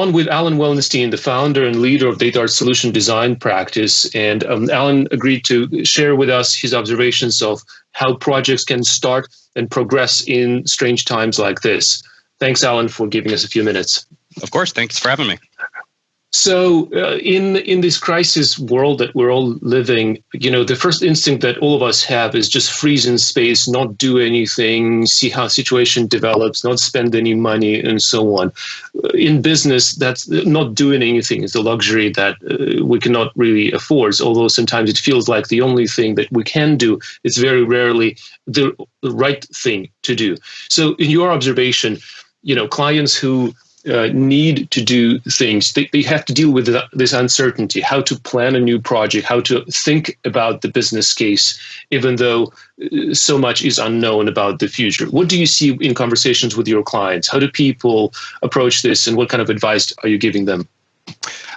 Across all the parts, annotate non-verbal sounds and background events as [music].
on with Alan Wellenstein, the founder and leader of DataArt Solution Design Practice. And um, Alan agreed to share with us his observations of how projects can start and progress in strange times like this. Thanks, Alan, for giving us a few minutes. Of course. Thanks for having me. So, uh, in in this crisis world that we're all living, you know, the first instinct that all of us have is just freeze in space, not do anything, see how situation develops, not spend any money, and so on. Uh, in business, that's not doing anything is a luxury that uh, we cannot really afford. Although sometimes it feels like the only thing that we can do. It's very rarely the right thing to do. So, in your observation, you know, clients who uh, need to do things. They, they have to deal with this uncertainty, how to plan a new project, how to think about the business case, even though uh, so much is unknown about the future. What do you see in conversations with your clients? How do people approach this and what kind of advice are you giving them?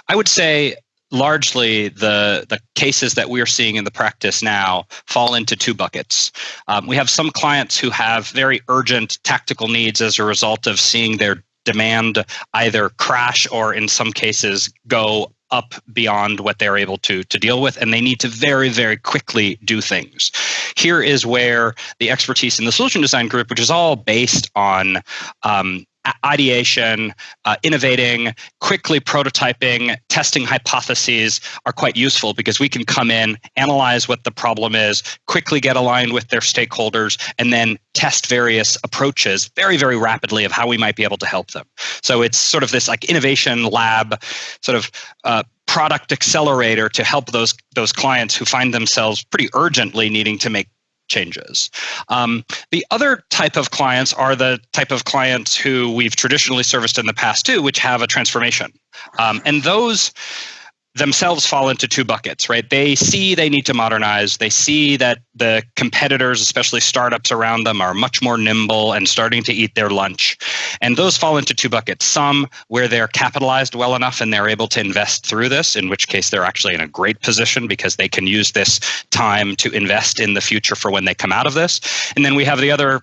I would say largely the the cases that we are seeing in the practice now fall into two buckets. Um, we have some clients who have very urgent tactical needs as a result of seeing their demand either crash or in some cases go up beyond what they're able to to deal with and they need to very very quickly do things. Here is where the expertise in the solution design group which is all based on um, ideation, uh, innovating, quickly prototyping, testing hypotheses are quite useful because we can come in, analyze what the problem is, quickly get aligned with their stakeholders, and then test various approaches very, very rapidly of how we might be able to help them. So it's sort of this like innovation lab, sort of uh, product accelerator to help those those clients who find themselves pretty urgently needing to make changes. Um, the other type of clients are the type of clients who we've traditionally serviced in the past too, which have a transformation. Um, and those themselves fall into two buckets, right? They see they need to modernize. They see that the competitors, especially startups around them, are much more nimble and starting to eat their lunch. And those fall into two buckets. Some where they're capitalized well enough and they're able to invest through this, in which case they're actually in a great position because they can use this time to invest in the future for when they come out of this. And then we have the other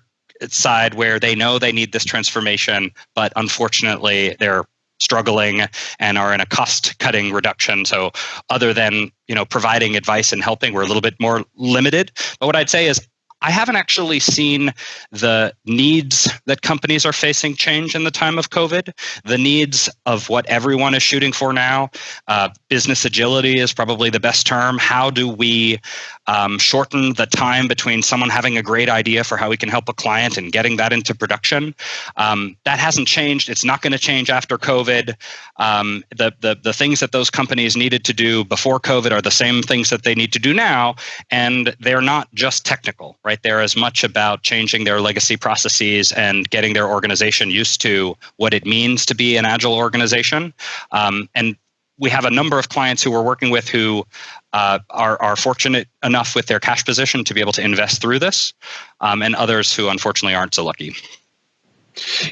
side where they know they need this transformation, but unfortunately they're struggling and are in a cost cutting reduction. So other than you know providing advice and helping, we're a little bit more limited. But what I'd say is I haven't actually seen the needs that companies are facing change in the time of COVID. The needs of what everyone is shooting for now. Uh, business agility is probably the best term. How do we um, shorten the time between someone having a great idea for how we can help a client and getting that into production? Um, that hasn't changed. It's not going to change after COVID. Um, the, the, the things that those companies needed to do before COVID are the same things that they need to do now, and they're not just technical, right? Right? They're as much about changing their legacy processes and getting their organization used to what it means to be an agile organization. Um, and we have a number of clients who we're working with who uh, are, are fortunate enough with their cash position to be able to invest through this, um, and others who unfortunately aren't so lucky.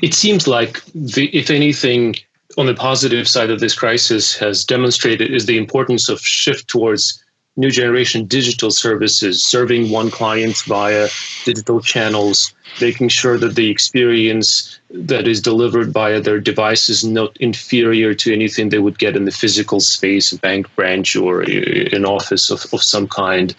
It seems like, the, if anything, on the positive side of this crisis has demonstrated is the importance of shift towards new generation digital services, serving one client via digital channels, making sure that the experience that is delivered via their device is not inferior to anything they would get in the physical space, a bank branch or uh, an office of, of some kind.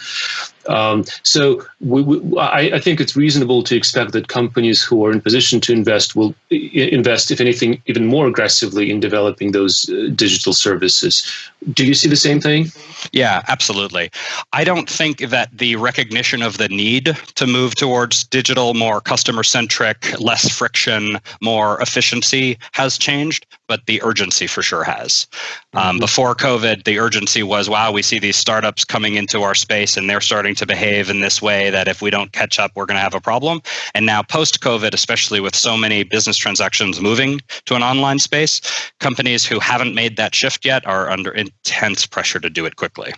Um, so we, we, I, I, think it's reasonable to expect that companies who are in position to invest will invest, if anything, even more aggressively in developing those uh, digital services. Do you see the same thing? Yeah, absolutely. I don't think that the recognition of the need to move towards digital, more customer centric, less friction, more efficiency has changed, but the urgency for sure has. Um, mm-hmm. Before COVID, the urgency was wow, we see these startups coming into our space and they're starting to behave in this way that if we don't catch up, we're going to have a problem. And now, post COVID, especially with so many business transactions moving to an online space, companies who haven't made that shift yet are under intense pressure to do it quickly.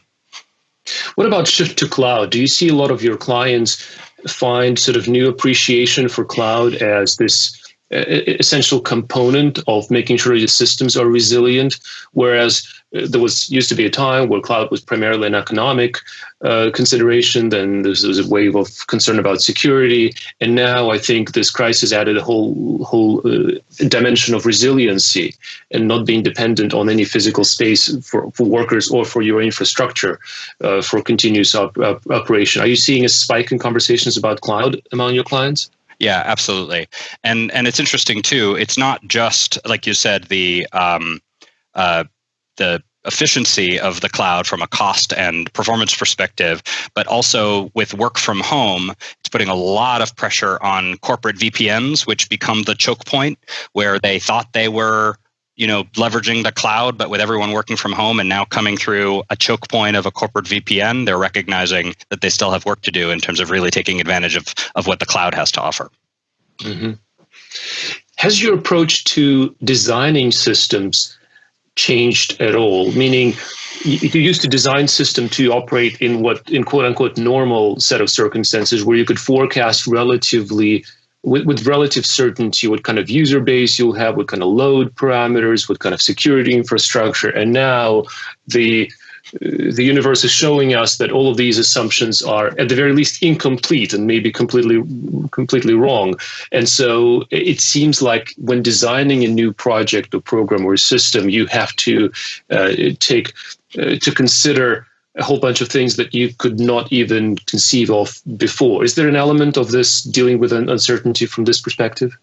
What about shift to cloud? Do you see a lot of your clients find sort of new appreciation for cloud as this essential component of making sure your systems are resilient. Whereas uh, there was used to be a time where cloud was primarily an economic uh, consideration. Then there was a wave of concern about security, and now I think this crisis added a whole whole uh, dimension of resiliency and not being dependent on any physical space for, for workers or for your infrastructure uh, for continuous op- op- operation. Are you seeing a spike in conversations about cloud among your clients? Yeah, absolutely. And and it's interesting too. It's not just like you said the um, uh, the efficiency of the cloud from a cost and performance perspective, but also with work from home, it's putting a lot of pressure on corporate VPNs, which become the choke point where they thought they were you know leveraging the cloud but with everyone working from home and now coming through a choke point of a corporate vpn they're recognizing that they still have work to do in terms of really taking advantage of, of what the cloud has to offer mm-hmm. has your approach to designing systems changed at all meaning you used to design system to operate in what in quote unquote normal set of circumstances where you could forecast relatively with, with relative certainty what kind of user base you'll have, what kind of load parameters, what kind of security infrastructure. And now the the universe is showing us that all of these assumptions are at the very least incomplete and maybe completely completely wrong and so it seems like when designing a new project or program or system you have to uh, take uh, to consider a whole bunch of things that you could not even conceive of before. Is there an element of this dealing with an uncertainty from this perspective?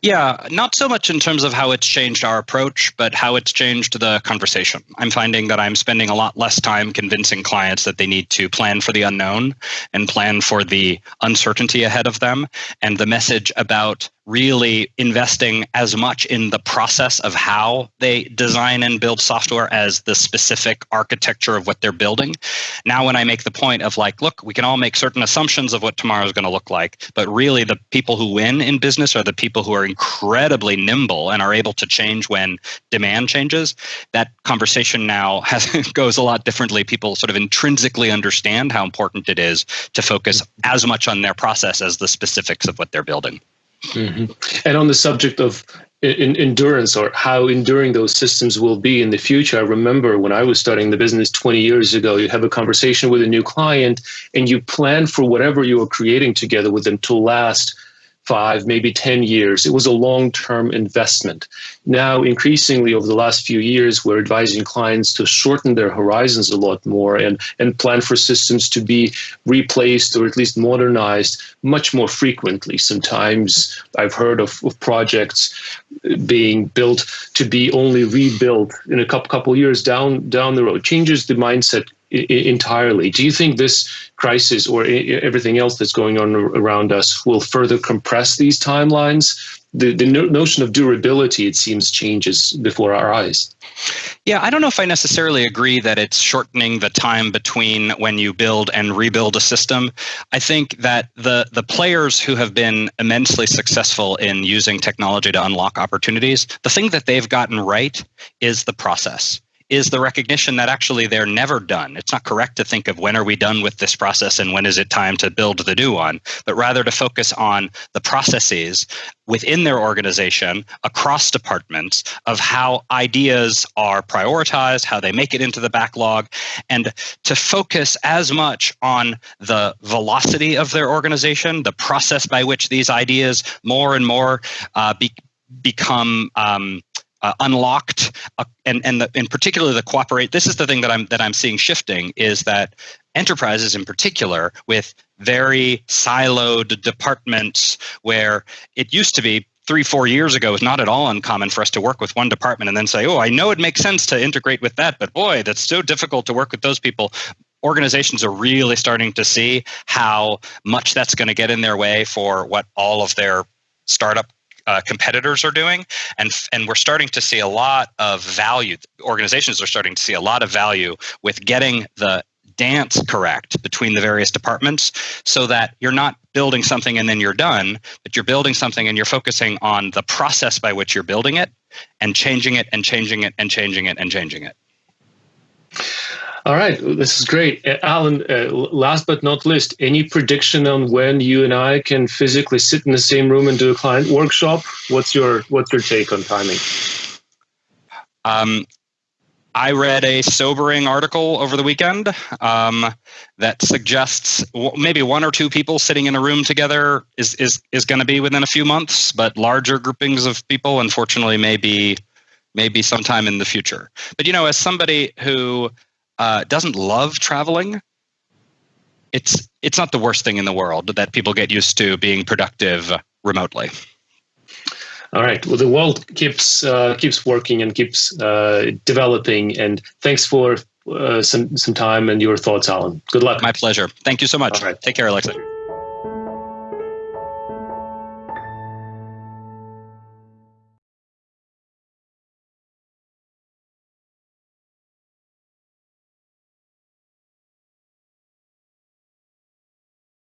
Yeah, not so much in terms of how it's changed our approach, but how it's changed the conversation. I'm finding that I'm spending a lot less time convincing clients that they need to plan for the unknown and plan for the uncertainty ahead of them. And the message about really investing as much in the process of how they design and build software as the specific architecture of what they're building. Now, when I make the point of like, look, we can all make certain assumptions of what tomorrow is going to look like, but really the people who win in business are the people who are incredibly nimble and are able to change when demand changes. That conversation now [laughs] has goes a lot differently. People sort of intrinsically understand how important it is to focus as much on their process as the specifics of what they're building. Mm-hmm. And on the subject of in, endurance or how enduring those systems will be in the future, I remember when I was starting the business 20 years ago, you have a conversation with a new client and you plan for whatever you are creating together with them to last five, maybe 10 years. It was a long term investment. Now, increasingly, over the last few years, we're advising clients to shorten their horizons a lot more and, and plan for systems to be replaced or at least modernized much more frequently. Sometimes I've heard of, of projects being built to be only rebuilt in a couple, couple years down, down the road. Changes the mindset entirely. Do you think this crisis or everything else that's going on around us will further compress these timelines? The, the notion of durability, it seems, changes before our eyes. Yeah, I don't know if I necessarily agree that it's shortening the time between when you build and rebuild a system. I think that the the players who have been immensely successful in using technology to unlock opportunities, the thing that they've gotten right is the process is the recognition that actually they're never done. It's not correct to think of when are we done with this process and when is it time to build the new one, but rather to focus on the processes within their organization across departments of how ideas are prioritized, how they make it into the backlog, and to focus as much on the velocity of their organization, the process by which these ideas more and more uh, be, become um, uh, unlocked uh, and and the, in particular the cooperate this is the thing that i'm that i'm seeing shifting is that enterprises in particular with very siloed departments where it used to be three four years ago it was not at all uncommon for us to work with one department and then say oh i know it makes sense to integrate with that but boy that's so difficult to work with those people. Organizations are really starting to see how much that's going to get in their way for what all of their startup uh, competitors are doing, and and we're starting to see a lot of value. Organizations are starting to see a lot of value with getting the dance correct between the various departments so that you're not building something and then you're done, but you're building something and you're focusing on the process by which you're building it and changing it and changing it and changing it and changing it. All right, this is great, uh, Alan. Uh, last but not least, any prediction on when you and I can physically sit in the same room and do a client workshop? What's your What's your take on timing? Um, I read a sobering article over the weekend um, that suggests maybe one or two people sitting in a room together is is is going to be within a few months, but larger groupings of people, unfortunately, maybe maybe sometime in the future. But you know, as somebody who uh, doesn't love traveling, it's it's not the worst thing in the world that people get used to being productive remotely. All right. Well, the world keeps uh, keeps working and keeps uh, developing. And thanks for uh, some some time and your thoughts, Alan. Good luck. My pleasure. Thank you so much. Take care, Alexa.